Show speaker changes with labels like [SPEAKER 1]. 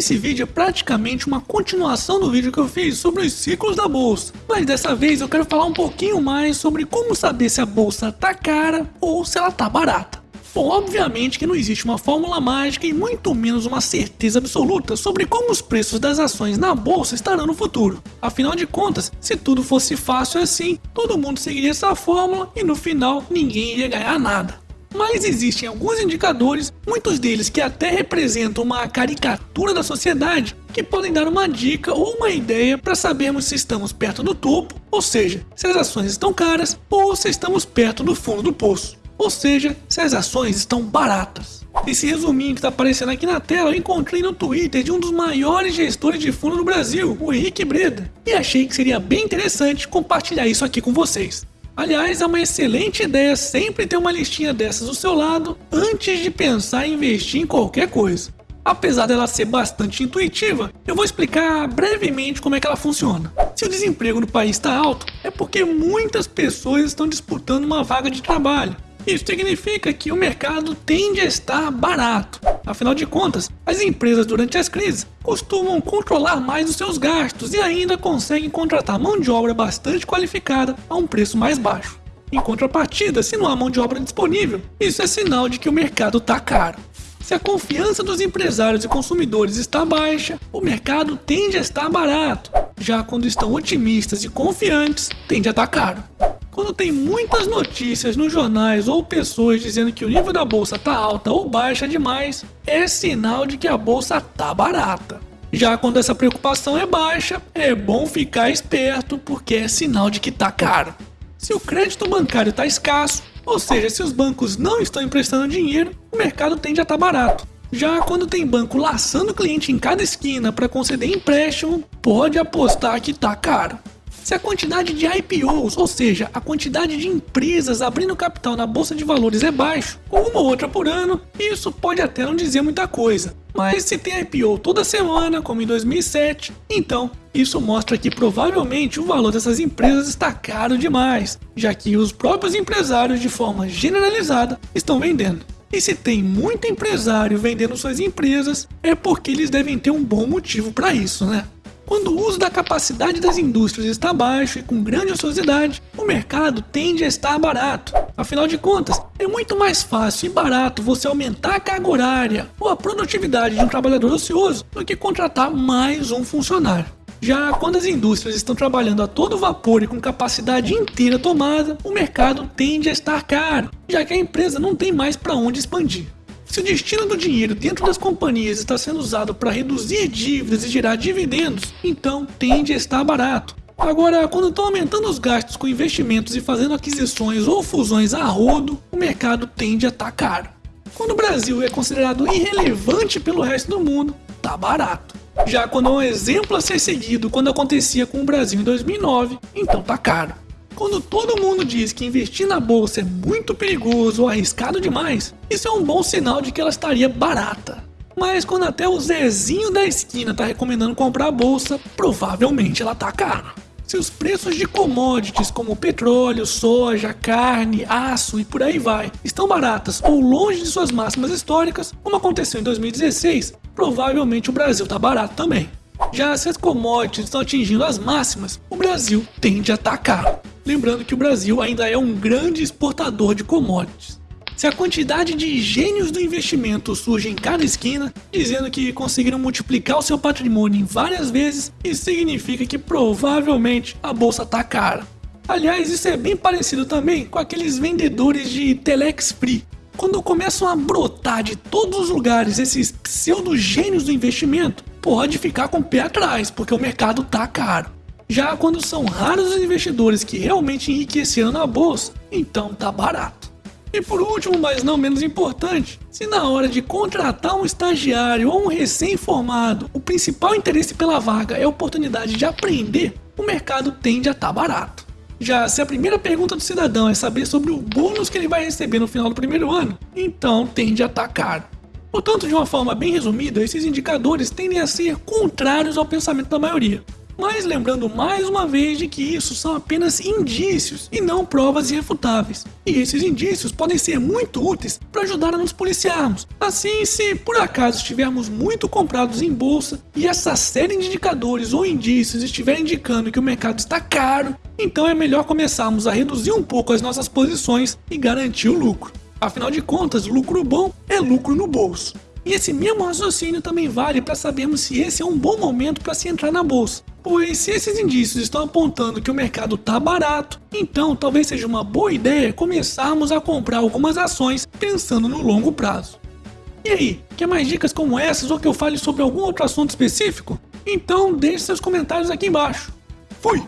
[SPEAKER 1] Esse vídeo é praticamente uma continuação do vídeo que eu fiz sobre os ciclos da bolsa, mas dessa vez eu quero falar um pouquinho mais sobre como saber se a bolsa tá cara ou se ela tá barata. Bom, obviamente que não existe uma fórmula mágica e muito menos uma certeza absoluta sobre como os preços das ações na bolsa estarão no futuro. Afinal de contas, se tudo fosse fácil assim, todo mundo seguiria essa fórmula e no final ninguém iria ganhar nada. Mas existem alguns indicadores, muitos deles que até representam uma caricatura da sociedade, que podem dar uma dica ou uma ideia para sabermos se estamos perto do topo, ou seja, se as ações estão caras, ou se estamos perto do fundo do poço, ou seja, se as ações estão baratas. Esse resuminho que está aparecendo aqui na tela eu encontrei no Twitter de um dos maiores gestores de fundo do Brasil, o Henrique Breda, e achei que seria bem interessante compartilhar isso aqui com vocês. Aliás, é uma excelente ideia sempre ter uma listinha dessas do seu lado antes de pensar em investir em qualquer coisa. Apesar dela ser bastante intuitiva, eu vou explicar brevemente como é que ela funciona. Se o desemprego no país está alto, é porque muitas pessoas estão disputando uma vaga de trabalho. Isso significa que o mercado tende a estar barato. Afinal de contas, as empresas durante as crises costumam controlar mais os seus gastos e ainda conseguem contratar mão de obra bastante qualificada a um preço mais baixo. Em contrapartida, se não há mão de obra disponível, isso é sinal de que o mercado está caro. Se a confiança dos empresários e consumidores está baixa, o mercado tende a estar barato. Já quando estão otimistas e confiantes, tende a estar caro. Quando tem muitas notícias nos jornais ou pessoas dizendo que o nível da bolsa tá alta ou baixa demais, é sinal de que a bolsa tá barata. Já quando essa preocupação é baixa, é bom ficar esperto porque é sinal de que tá caro. Se o crédito bancário está escasso, ou seja, se os bancos não estão emprestando dinheiro, o mercado tende a estar tá barato. Já quando tem banco laçando cliente em cada esquina para conceder empréstimo, pode apostar que tá caro. Se a quantidade de IPOs, ou seja, a quantidade de empresas abrindo capital na bolsa de valores é baixo, ou uma ou outra por ano, isso pode até não dizer muita coisa. Mas se tem IPO toda semana, como em 2007, então isso mostra que provavelmente o valor dessas empresas está caro demais, já que os próprios empresários de forma generalizada estão vendendo. E se tem muito empresário vendendo suas empresas, é porque eles devem ter um bom motivo para isso, né? Quando o uso da capacidade das indústrias está baixo e com grande ociosidade, o mercado tende a estar barato. Afinal de contas, é muito mais fácil e barato você aumentar a carga horária ou a produtividade de um trabalhador ocioso do que contratar mais um funcionário. Já quando as indústrias estão trabalhando a todo vapor e com capacidade inteira tomada, o mercado tende a estar caro, já que a empresa não tem mais para onde expandir. Se o destino do dinheiro dentro das companhias está sendo usado para reduzir dívidas e gerar dividendos, então tende a estar barato. Agora, quando estão aumentando os gastos com investimentos e fazendo aquisições ou fusões a rodo, o mercado tende a estar caro. Quando o Brasil é considerado irrelevante pelo resto do mundo, tá barato. Já quando é um exemplo a ser seguido quando acontecia com o Brasil em 2009, então tá caro. Quando todo mundo diz que investir na bolsa é muito perigoso ou arriscado demais, isso é um bom sinal de que ela estaria barata. Mas quando até o Zezinho da esquina está recomendando comprar a bolsa, provavelmente ela tá cara. Se os preços de commodities como petróleo, soja, carne, aço e por aí vai estão baratas ou longe de suas máximas históricas, como aconteceu em 2016, provavelmente o Brasil está barato também. Já se as commodities estão atingindo as máximas, o Brasil tende a atacar. Lembrando que o Brasil ainda é um grande exportador de commodities. Se a quantidade de gênios do investimento surge em cada esquina, dizendo que conseguiram multiplicar o seu patrimônio em várias vezes, isso significa que provavelmente a bolsa está cara. Aliás, isso é bem parecido também com aqueles vendedores de Telex Free. Quando começam a brotar de todos os lugares esses pseudo gênios do investimento, pode ficar com o pé atrás, porque o mercado tá caro. Já quando são raros os investidores que realmente enriqueceram na bolsa, então tá barato. E por último, mas não menos importante, se na hora de contratar um estagiário ou um recém-formado, o principal interesse pela vaga é a oportunidade de aprender, o mercado tende a estar tá barato. Já se a primeira pergunta do cidadão é saber sobre o bônus que ele vai receber no final do primeiro ano, então tende a estar tá caro. Portanto, de uma forma bem resumida, esses indicadores tendem a ser contrários ao pensamento da maioria. Mas lembrando mais uma vez de que isso são apenas indícios e não provas irrefutáveis. E esses indícios podem ser muito úteis para ajudar a nos policiarmos. Assim, se por acaso estivermos muito comprados em bolsa e essa série de indicadores ou indícios estiver indicando que o mercado está caro, então é melhor começarmos a reduzir um pouco as nossas posições e garantir o lucro. Afinal de contas, lucro bom é lucro no bolso. E esse mesmo raciocínio também vale para sabermos se esse é um bom momento para se entrar na bolsa. Pois se esses indícios estão apontando que o mercado está barato, então talvez seja uma boa ideia começarmos a comprar algumas ações pensando no longo prazo. E aí, quer mais dicas como essas ou que eu fale sobre algum outro assunto específico? Então deixe seus comentários aqui embaixo. Fui!